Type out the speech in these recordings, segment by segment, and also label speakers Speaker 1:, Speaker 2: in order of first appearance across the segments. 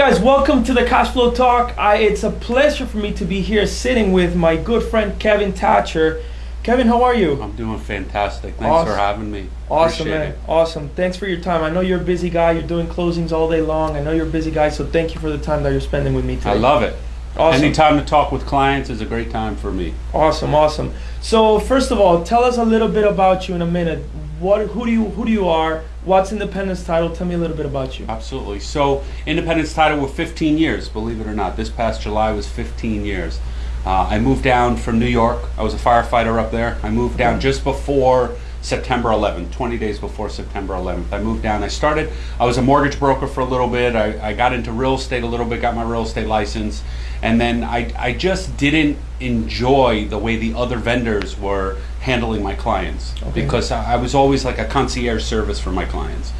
Speaker 1: guys welcome to the cash flow talk I, it's a pleasure for me to be here sitting with my good friend kevin thatcher kevin how are you
Speaker 2: I'm doing fantastic. Thanks
Speaker 1: Awesome.
Speaker 2: for having me.
Speaker 1: awesome
Speaker 2: Appreciate
Speaker 1: man
Speaker 2: it.
Speaker 1: awesome thanks for your time i know you're a busy guy you're doing closings all day long i know you're a busy guy so thank you for the time that you're spending with me today
Speaker 2: I love it.
Speaker 1: awesome
Speaker 2: Anytime to talk with clients is a great time for me.
Speaker 1: awesome awesome so first of all tell us a little bit about you in a minute what who do you who do you are what's independence title tell me a little bit about you
Speaker 2: Absolutely. So, Independence title with 15 years, believe it or not. This past July was 15 years. Uh, I moved down from New York. I was a firefighter up there. I moved down just before September 11th, 20 days before September 11th. I moved down. I started, I was a mortgage broker for a little bit. I, I got into real estate a little bit, got my real estate license. And then I, I just didn't enjoy the way the other vendors were handling my clients
Speaker 1: Okay.
Speaker 2: because I I was always like a concierge service for my clients.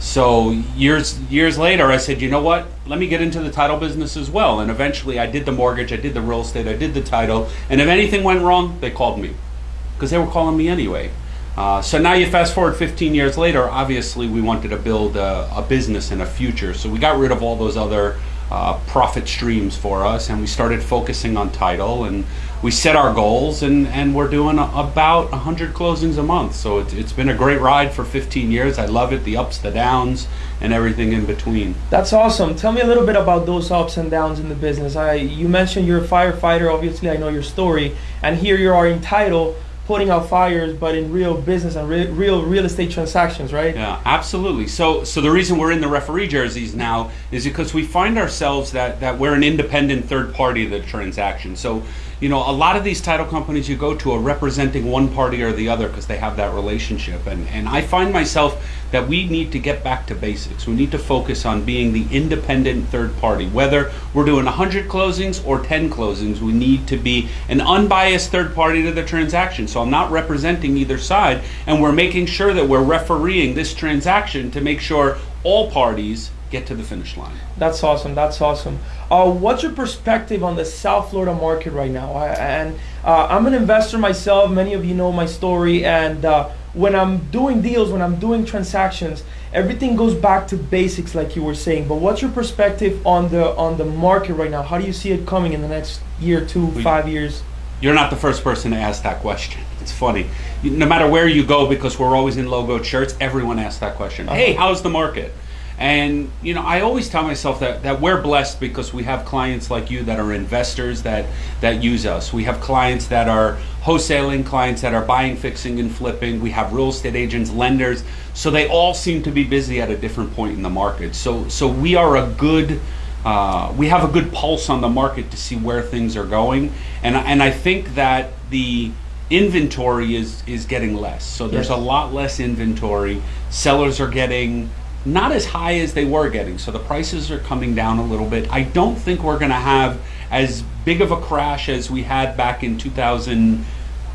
Speaker 2: So years years later, I said, you know what? Let me get into the title business as well. And eventually, I did the mortgage, I did the real estate, I did the title. And if anything went wrong, they called me because they were calling me anyway. Uh, so now you fast forward 15 years later. Obviously, we wanted to build a, a business and a future. So we got rid of all those other uh, profit streams for us, and we started focusing on title. And we set our goals, and, and we're doing a, about 100 closings a month. So it's, it's been a great ride for 15 years. I love it, the ups, the downs, and everything in between.
Speaker 1: That's awesome. Tell me a little bit about those ups and downs in the business. I you mentioned you're a firefighter. Obviously, I know your story, and here you are in title, putting out fires, but in real business and re- real real estate transactions, right?
Speaker 2: Yeah, absolutely. So, so the reason we're in the referee jerseys now is because we find ourselves that that we're an independent third party of the transaction. So, you know, a lot of these title companies you go to are representing one party or the other because they have that relationship. And and I find myself that we need to get back to basics. We need to focus on being the independent third party. Whether we're doing 100 closings or 10 closings, we need to be an unbiased third party to the transaction. So I'm not representing either side, and we're making sure that we're refereeing this transaction to make sure all parties get to the finish line.
Speaker 1: That's awesome. That's awesome. Uh, what's your perspective on the South Florida market right now? I, and uh, I'm an investor myself. Many of you know my story. And uh, when I'm doing deals, when I'm doing transactions, everything goes back to basics, like you were saying. But what's your perspective on the on the market right now? How do you see it coming in the next year, two,
Speaker 2: We-
Speaker 1: five years?
Speaker 2: You're not the first person to ask that question. It's funny. No matter where you go, because we're always in logoed shirts, everyone asks that question. Hey,
Speaker 1: Uh-huh.
Speaker 2: how's the market? And you know, I always tell myself that, that we're blessed because we have clients like you that are investors that that use us. We have clients that are wholesaling, clients that are buying, fixing, and flipping. We have real estate agents, lenders. So they all seem to be busy at a different point in the market. So so we are a good uh, we have a good pulse on the market to see where things are going, and and I think that the inventory is is getting less. So there's
Speaker 1: Yes.
Speaker 2: a lot less inventory. Sellers are getting not as high as they were getting, so the prices are coming down a little bit. I don't think we're going to have as big of a crash as we had back in 2000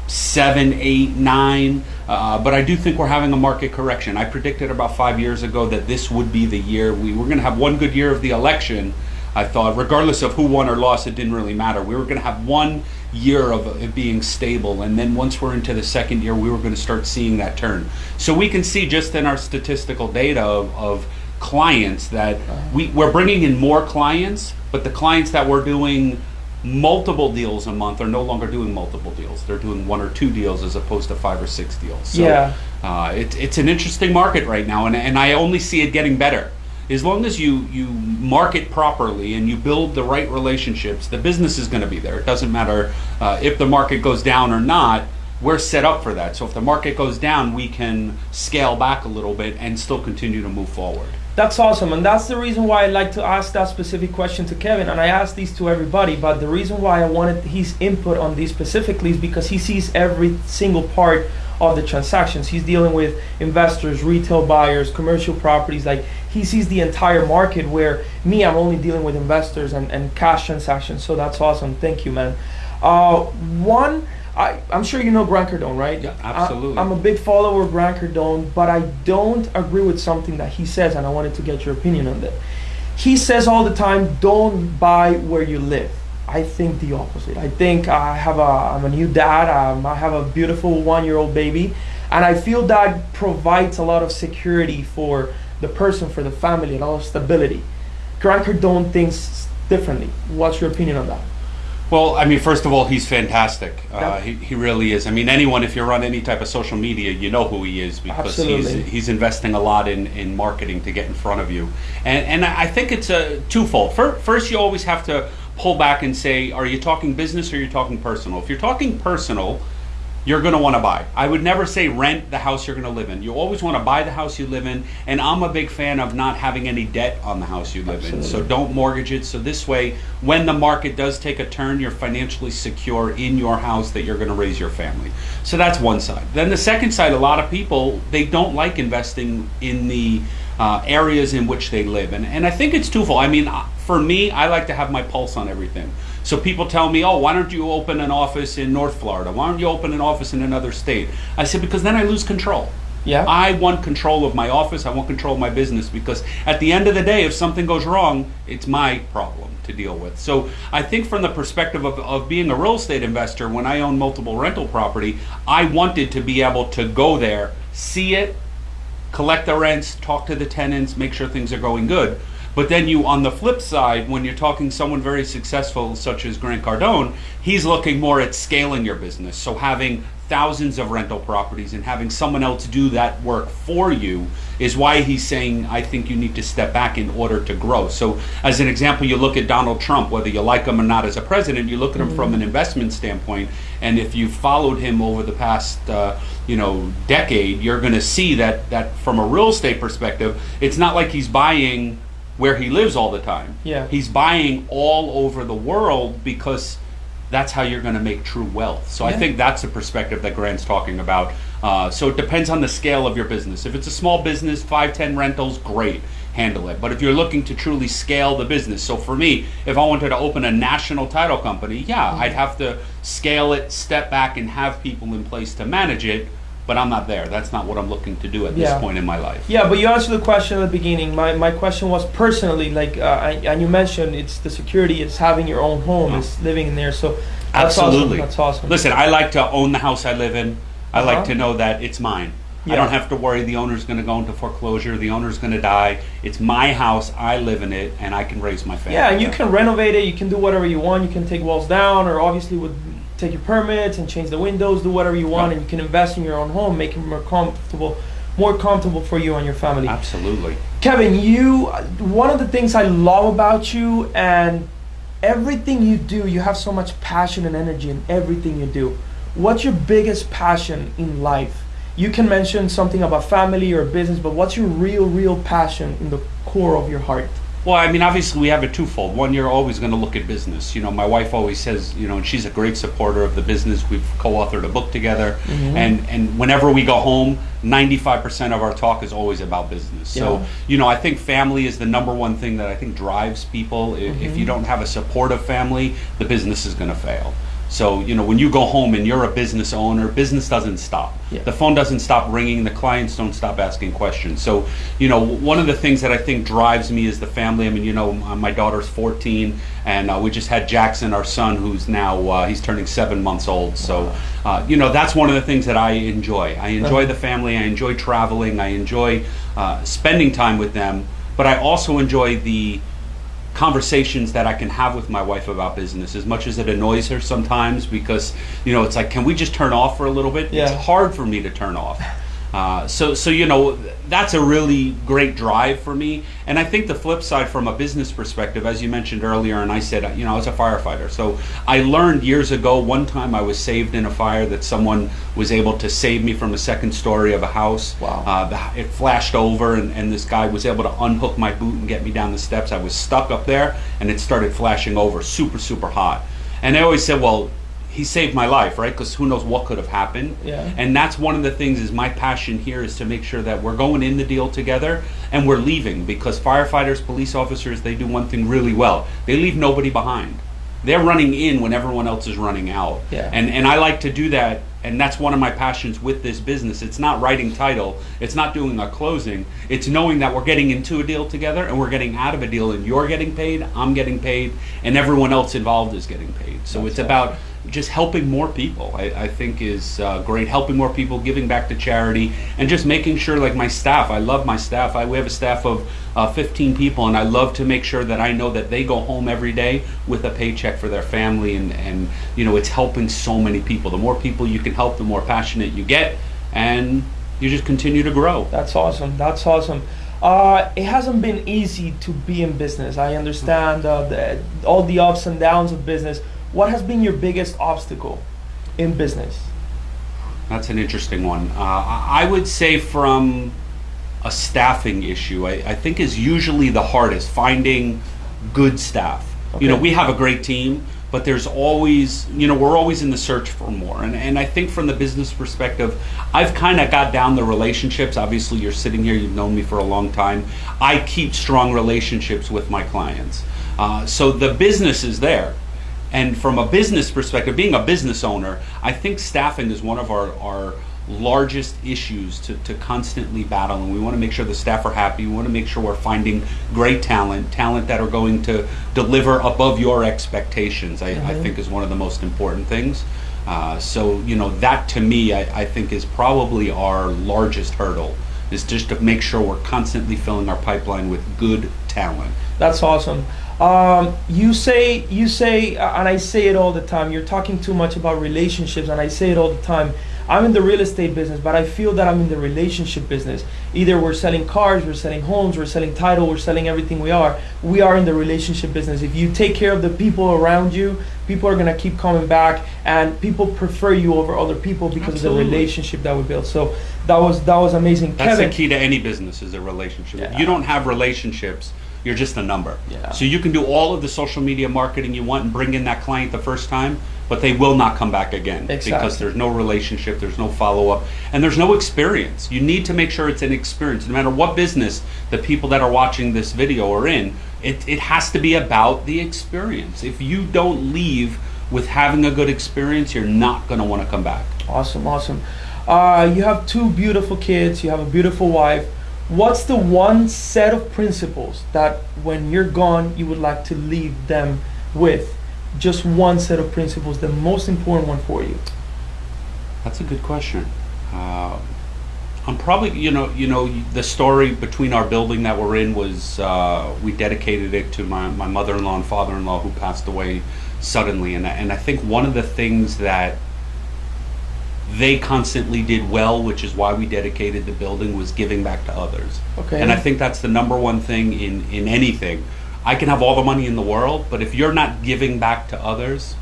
Speaker 2: seven, eight, nine. Uh, but I do think we're having a market correction. I predicted about five years ago that this would be the year. We were going to have one good year of the election. I thought, regardless of who won or lost, it didn't really matter. We were going to have one year of it being stable, and then once we're into the second year, we were going to start seeing that turn. So we can see just in our statistical data of, of clients that we, we're bringing in more clients, but the clients that we're doing multiple deals a month are no longer doing multiple deals. They're doing one or two deals as opposed to five or six deals. So,
Speaker 1: Yeah.
Speaker 2: uh, it, it's an interesting market right now, and, and I only see it getting better. As long as you, you market properly and you build the right relationships, the business is going to be there. It doesn't matter uh, if the market goes down or not. We're set up for that. So if the market goes down, we can scale back a little bit and still continue to move forward.
Speaker 1: That's awesome, and that's the reason why I like to ask that specific question to Kevin, and I ask these to everybody. But the reason why I wanted his input on these specifically is because he sees every single part of the transactions. He's dealing with investors, retail buyers, commercial properties. Like he sees the entire market. Where me, I'm only dealing with investors and, and cash transactions. So that's awesome. Thank you, man. Uh, one. I, I'm sure you know Grant Cardone, right?
Speaker 2: Yeah,
Speaker 1: I-
Speaker 2: absolutely.
Speaker 1: I'm a big follower of Grant Cardone, but I don't agree with something that he says, and I wanted to get your opinion on that. He says all the time, "Don't buy where you live." I think the opposite. I think I have a I'm a new dad. Um, I have a beautiful one-year-old baby, and I feel that provides a lot of security for the person, for the family, and a lot of stability. Grant Cardone thinks differently. What's your opinion on that?
Speaker 2: Well, I mean, first of all, he's fantastic. Uh, he, he really is. I mean, anyone, if you're on any type of social media, you know who he is because
Speaker 1: Absolutely.
Speaker 2: he's, he's investing a lot in, in marketing to get in front of you. And, and I I think it's a twofold. First, you always have to pull back and say, are you talking business or are you talking personal? If you're talking personal, you're going to want to buy. I would never say rent the house you're going to live in. You always want to buy the house you live in, and I'm a big fan of not having any debt on the house you live in. So don't mortgage it. So this way, when the market does take a turn, you're financially secure in your house that you're going to raise your family. So that's one side. Then the second side, a lot of people they don't like investing in the uh, areas in which they live, and and I think it's twofold. I mean, for me, I like to have my pulse on everything. So people tell me, "Oh, why don't you open an office in North Florida? Why don't you open an office in another state?" I said because then I lose control.
Speaker 1: Yeah.
Speaker 2: I want control of my office. I want control of my business because at the end of the day, if something goes wrong, it's my problem to deal with. So I think from the perspective of, of being a real estate investor, when I own multiple rental property, I wanted to be able to go there, see it, collect the rents, talk to the tenants, make sure things are going good. But then you, on the flip side, when you're talking someone very successful such as Grant Cardone, he's looking more at scaling your business. So having thousands of rental properties and having someone else do that work for you is why he's saying, I think you need to step back in order to grow. So as an example, you look at Donald Trump, whether you like him or not as a president, you look at him from an investment standpoint, and if you've followed him over the past, uh, you know, decade, you're going to see that that from a real estate perspective, it's not like he's buying where he lives all the time.
Speaker 1: Yeah.
Speaker 2: He's buying all over the world because that's how you're going to make true wealth. So I think that's the perspective that Grant's talking about. Uh, so it depends on the scale of your business. If it's a small business, five, ten rentals, great, handle it. But if you're looking to truly scale the business, so for me, if I wanted to open a national title company, yeah,
Speaker 1: Mm-hmm.
Speaker 2: I'd have to scale it, step back, and have people in place to manage it. But I'm not there. That's not what I'm looking to do at
Speaker 1: Yeah.
Speaker 2: this point in my life.
Speaker 1: Yeah, but you answered the question at the beginning. My, my question was personally, like, uh, I, and you mentioned it's the security, it's having your own home,
Speaker 2: Oh.
Speaker 1: it's living in there. So that's
Speaker 2: Absolutely.
Speaker 1: awesome. That's awesome.
Speaker 2: Listen, I like to own the house I live in. I like
Speaker 1: Uh-huh.
Speaker 2: to know that it's mine. I don't have to worry the owner's going to go into foreclosure, the owner's going to die. It's my house, I live in it, and I can raise my family.
Speaker 1: Yeah, and you can renovate it. You can do whatever you want. You can take walls down, or obviously would take your permits and change the windows, do whatever you want,
Speaker 2: Yeah.
Speaker 1: and you can invest in your own home, make it more comfortable, more comfortable for you and your family.
Speaker 2: Absolutely.
Speaker 1: Kevin, you one of the things I love about you and everything you do, you have so much passion and energy in everything you do. What's your biggest passion in life? You can mention something about family or business, but what's your real, real passion in the core of your heart?
Speaker 2: Well, I mean, obviously, we have it twofold. One, you're always going to look at business. You know, my wife always says, you know, and she's a great supporter of the business. We've co-authored a book together,
Speaker 1: Mhm.
Speaker 2: and and whenever we go home, 95% of our talk is always about business. So, you know, I think family is the number one thing that I think drives people. I- If you don't have a supportive family, the business is going to fail. So, you know, when you go home and you're a business owner, business doesn't stop.
Speaker 1: Yeah.
Speaker 2: The phone doesn't stop ringing, the clients don't stop asking questions. So, you know, one of the things that I think drives me is the family. I mean, you know, my daughter's 14, and uh, we just had Jackson, our son, who's now uh, he's turning seven months old. So, uh, you know, that's one of the things that I enjoy. I enjoy the family. I enjoy traveling. I enjoy uh, spending time with them. But I also enjoy the conversations that I can have with my wife about business as much as it annoys her sometimes because you know it's like can we just turn off for a little bit
Speaker 1: Yeah.
Speaker 2: it's hard for me to turn off uh, so so you know that's a really great drive for me. And I think the flip side from a business perspective as you mentioned earlier and I said you know I was a firefighter. So I learned years ago one time I was saved in a fire that someone was able to save me from a second story of a house.
Speaker 1: Wow.
Speaker 2: uh, it flashed over and, and this guy was able to unhook my boot and get me down the steps. I was stuck up there and it started flashing over super super hot. And i always said well he saved my life right? Because who knows what could have happened.
Speaker 1: Yeah.
Speaker 2: and that's one of the things is my passion here is to make sure that we're going in the deal together and we're leaving because firefighters police officers they do one thing really well. They leave nobody behind. They're running in when everyone else is running out.
Speaker 1: Yeah.
Speaker 2: and and i like to do that and that's one of my passions with this business. It's not writing title. It's not doing a closing. It's knowing that we're getting into a deal together and we're getting out of a deal and you're getting paid i'm getting paid and everyone else involved is getting paid. So
Speaker 1: That's
Speaker 2: it's
Speaker 1: awesome.
Speaker 2: about just helping more people. I, I think is uh, great. Helping more people, giving back to charity, and just making sure, like my staff. I love my staff. I, we have a staff of uh, 15 people, and I love to make sure that I know that they go home every day with a paycheck for their family, and and you know it's helping so many people. The more people you can help, the more passionate you get, and you just continue to grow.
Speaker 1: That's awesome. That's awesome. Uh, it hasn't been easy to be in business. I understand uh, the, all the ups and downs of business. What has been your biggest obstacle in business?
Speaker 2: That's an interesting one. Uh, I would say from a staffing issue, I, I, think is usually the hardest finding good staff. Okay. You know, we have a great team, but there's always, you know, we're always in the search for more. And, and I think from the business perspective, I've kind of got down the relationships. Obviously, you're sitting here, you've known me for a long time. I keep strong relationships with my clients. Uh, so the business is there. And from a business perspective, being a business owner, I think staffing is one of our, our largest issues to, to constantly battle. And we want to make sure the staff are happy. We want to make sure we're finding great talent, talent that are going to deliver above your expectations, I, mm-hmm. I think is one of the most important things. Uh, so, you know, that to me, I, I think is probably our largest hurdle is just to make sure we're constantly filling our pipeline with good talent.
Speaker 1: That's awesome. Um, you say you say, uh, and I say it all the time. You're talking too much about relationships, and I say it all the time. I'm in the real estate business, but I feel that I'm in the relationship business. Either we're selling cars, we're selling homes, we're selling title, we're selling everything we are. We are in the relationship business. If you take care of the people around you, people are gonna keep coming back, and people prefer you over other people because Absolutely. of the relationship that we built. So that was that was amazing.
Speaker 2: That's Kevin, the key to any business is a relationship. Yeah. If you don't have relationships you're just a number. Yeah. So you can do all of the social media marketing you want and bring in that client the first time, but they will not come back again exactly. because there's no relationship, there's no follow up, and there's no experience. You need to make sure it's an experience. No matter what business the people that are watching this video are in, it, it has to be about the experience. If you don't leave with having a good experience, you're not going to want to come back.
Speaker 1: Awesome, awesome. Uh, you have two beautiful kids, you have a beautiful wife what's the one set of principles that when you're gone you would like to leave them with? Just one set of principles the most important one for you.
Speaker 2: That's a good question. Uh, i'm probably you know you know the story between our building that we're in was uh, we dedicated it to my, my mother-in-law and father-in-law who passed away suddenly. And, and i think one of the things that they constantly did well, which is why we dedicated the building, was giving back to others. Okay. And I think that's the number one thing in, in anything. I can have all the money in the world, but if you're not giving back to others,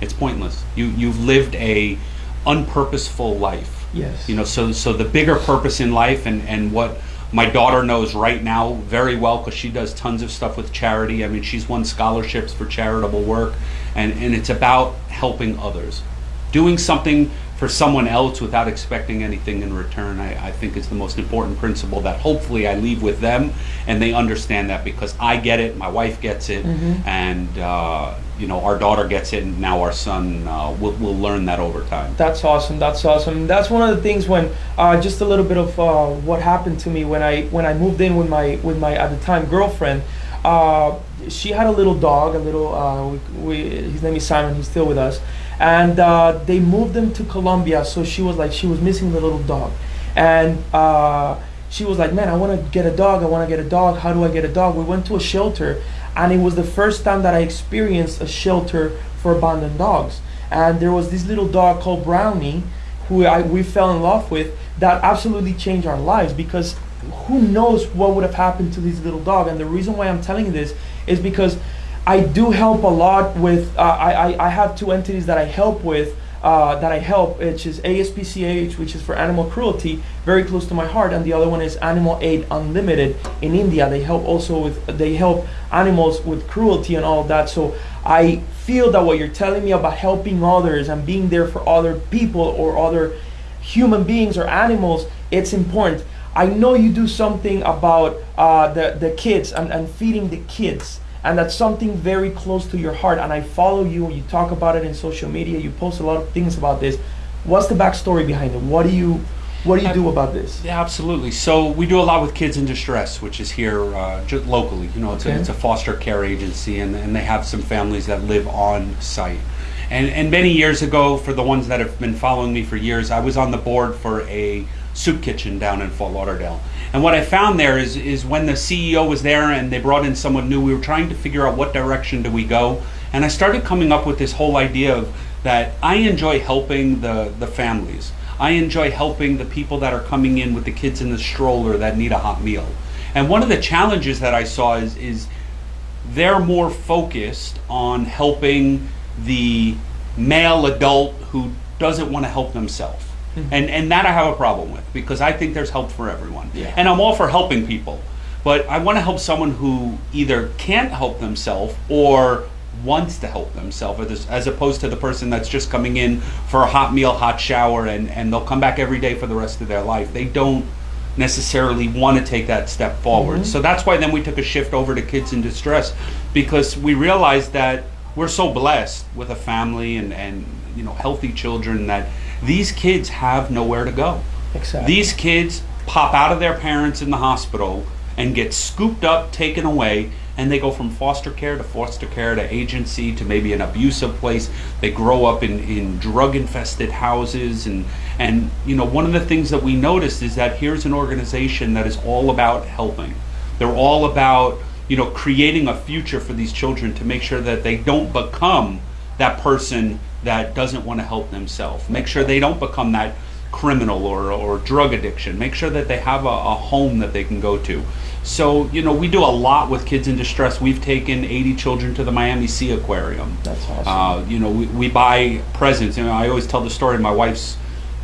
Speaker 2: it's pointless. You you've lived a unpurposeful life.
Speaker 1: Yes.
Speaker 2: You know, so so the bigger purpose in life and, and what my daughter knows right now very well because she does tons of stuff with charity. I mean, she's won scholarships for charitable work, and, and it's about helping others. Doing something for someone else without expecting anything in return, I, I, think is the most important principle that hopefully I leave with them and they understand that because I get it, my wife gets it, mm-hmm. and uh, you know our daughter gets it, and now our son uh, will will learn that over time.
Speaker 1: That's awesome. That's awesome. That's one of the things when uh, just a little bit of uh, what happened to me when I when I moved in with my with my at the time girlfriend. Uh, she had a little dog, a little. Uh, we, we, his name is Simon. He's still with us and uh, they moved them to Colombia. So she was like, she was missing the little dog, and uh, she was like, man, I want to get a dog. I want to get a dog. How do I get a dog? We went to a shelter, and it was the first time that I experienced a shelter for abandoned dogs. And there was this little dog called Brownie, who I, we fell in love with, that absolutely changed our lives because who knows what would have happened to this little dog. And the reason why I'm telling you this is because I do help a lot with. Uh, I, I have two entities that I help with. Uh, that I help, which is ASPCA, which is for animal cruelty, very close to my heart, and the other one is Animal Aid Unlimited in India. They help also with they help animals with cruelty and all that. So I feel that what you're telling me about helping others and being there for other people or other human beings or animals, it's important. I know you do something about uh, the the kids and, and feeding the kids and that's something very close to your heart and i follow you you talk about it in social media you post a lot of things about this what's the backstory behind it what do you What do you do about this?
Speaker 2: Yeah, absolutely. So we do a lot with kids in distress, which is here uh, just locally. You know, it's,
Speaker 1: Okay.
Speaker 2: a, it's a foster care agency, and, and they have some families that live on site. And, and many years ago, for the ones that have been following me for years, I was on the board for a soup kitchen down in Fort Lauderdale. And what I found there is, is when the CEO was there and they brought in someone new, we were trying to figure out what direction do we go. And I started coming up with this whole idea of that I enjoy helping the, the families. I enjoy helping the people that are coming in with the kids in the stroller that need a hot meal. And one of the challenges that I saw is, is they're more focused on helping the male adult who doesn't want to help themselves. Mm-hmm. And, and that I have a problem with because I think there's help for everyone.
Speaker 1: Yeah.
Speaker 2: And I'm all for helping people. But I want to help someone who either can't help themselves or wants to help themselves as, as opposed to the person that's just coming in for a hot meal, hot shower, and, and they'll come back every day for the rest of their life. They don't necessarily want to take that step forward. Mm-hmm. So that's why then we took a shift over to kids in distress because we realized that we're so blessed with a family and, and you know healthy children that these kids have nowhere to go.
Speaker 1: Exactly.
Speaker 2: These kids pop out of their parents in the hospital and get scooped up, taken away, and they go from foster care to foster care to agency to maybe an abusive place. They grow up in, in drug infested houses and and you know one of the things that we noticed is that here's an organization that is all about helping. They're all about you know creating a future for these children to make sure that they don't become that person that doesn't want to help themselves. Make sure they don't become that criminal or, or drug addiction. Make sure that they have a, a home that they can go to. So, you know, we do a lot with kids in distress. We've taken 80 children to the Miami Seaquarium.
Speaker 1: That's awesome.
Speaker 2: Uh, you know, we, we buy presents. You know, I always tell the story. My wife's,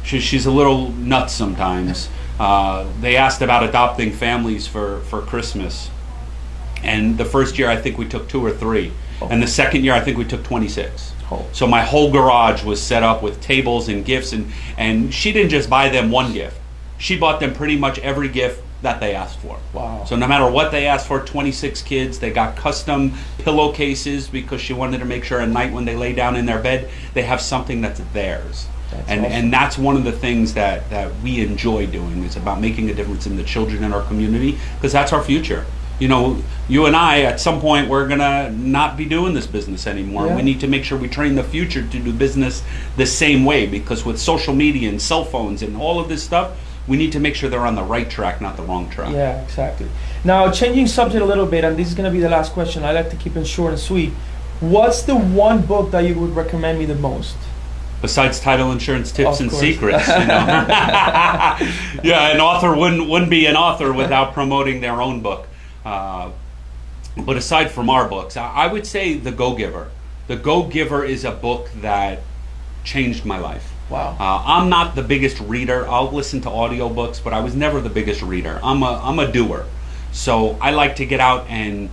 Speaker 2: she, she's a little nuts sometimes. Uh, they asked about adopting families for, for Christmas. And the first year, I think we took two or three. And the second year, I think we took 26.
Speaker 1: Oh.
Speaker 2: So my whole garage was set up with tables and gifts, and, and she didn't just buy them one gift. She bought them pretty much every gift that they asked for.
Speaker 1: Wow.
Speaker 2: So no matter what they asked for, 26 kids, they got custom pillowcases because she wanted to make sure at night when they lay down in their bed, they have something that's theirs.
Speaker 1: That's
Speaker 2: and
Speaker 1: awesome.
Speaker 2: and that's one of the things that, that we enjoy doing is about making a difference in the children in our community because that's our future. You know, you and I at some point we're gonna not be doing this business anymore.
Speaker 1: Yeah.
Speaker 2: We need to make sure we train the future to do business the same way because with social media and cell phones and all of this stuff, we need to make sure they're on the right track, not the wrong track.
Speaker 1: Yeah, exactly. Now, changing subject a little bit, and this is going to be the last question. I like to keep it short and sweet. What's the one book that you would recommend me the most?
Speaker 2: besides title insurance tips
Speaker 1: Of
Speaker 2: and
Speaker 1: course.
Speaker 2: secrets you know yeah an author wouldn't wouldn't be an author without promoting their own book uh, but aside from our books I, I would say the go giver the go giver is a book that changed my life
Speaker 1: Wow.
Speaker 2: uh, I'm not the biggest reader. I'll listen to audiobooks, but I was never the biggest reader. I'm a I'm a doer. So I like to get out and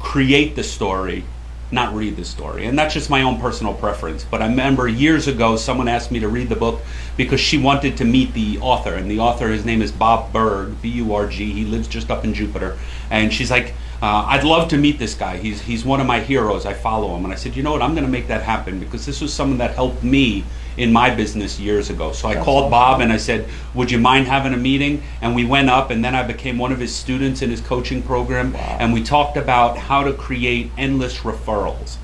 Speaker 2: create the story, not read the story. And that's just my own personal preference. But I remember years ago someone asked me to read the book because she wanted to meet the author. And the author, his name is Bob Burg, B U R G. He lives just up in Jupiter. And she's like, uh, I'd love to meet this guy. He's, he's one of my heroes. I follow him. And I said, you know what? I'm going to make that happen because this was someone that helped me in my business years ago. So I
Speaker 1: That's
Speaker 2: called. Bob and I said, Would you mind having a meeting? And we went up, and then I became one of his students in his coaching program.
Speaker 1: Wow.
Speaker 2: And we talked about how to create endless referrals,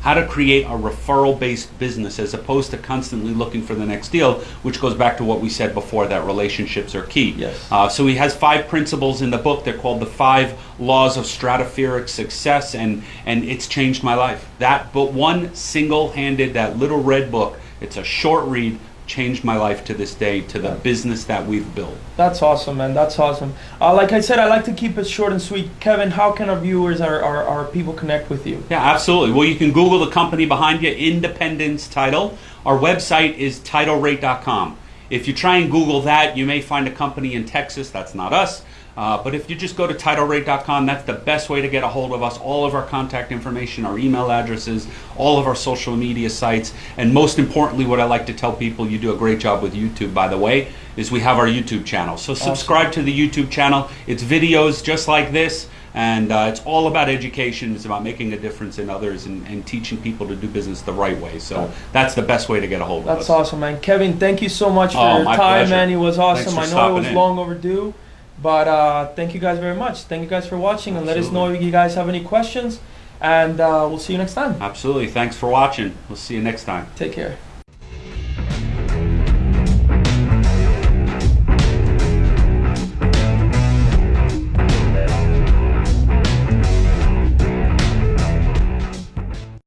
Speaker 2: how to create a referral based business as opposed to constantly looking for the next deal, which goes back to what we said before that relationships are key.
Speaker 1: Yes.
Speaker 2: Uh, so he has five principles in the book. They're called the five laws of stratospheric success, and and it's changed my life. That but one single handed that little red book. It's a short read. Changed my life to this day to the
Speaker 1: Yeah.
Speaker 2: business that we've built.
Speaker 1: That's awesome, man. That's awesome. Uh, like I said, I like to keep it short and sweet. Kevin, how can our viewers, our, our, our people connect with you?
Speaker 2: Yeah, absolutely. Well, you can Google the company behind you, Independence Title. Our website is titlerate.com. If you try and Google that, you may find a company in Texas. That's not us. Uh, but if you just go to titlerate.com, that's the best way to get a hold of us. All of our contact information, our email addresses, all of our social media sites, and most importantly, what I like to tell people, you do a great job with YouTube, by the way, is we have our YouTube channel. So subscribe to the YouTube channel. It's videos just like this. And uh, it's all about education. It's about making a difference in others and, and teaching people to do business the right way. So that's the best way to get a hold of us.
Speaker 1: That's awesome, man. Kevin, thank you so much for
Speaker 2: Oh,
Speaker 1: your time,
Speaker 2: pleasure.
Speaker 1: man. It was awesome. I know it was long overdue, but uh, thank you guys very much. Thank you guys for watching, and let us know if you guys have any questions. And uh, we'll see you next time.
Speaker 2: Absolutely. Thanks for watching. We'll see you next time.
Speaker 1: Take care.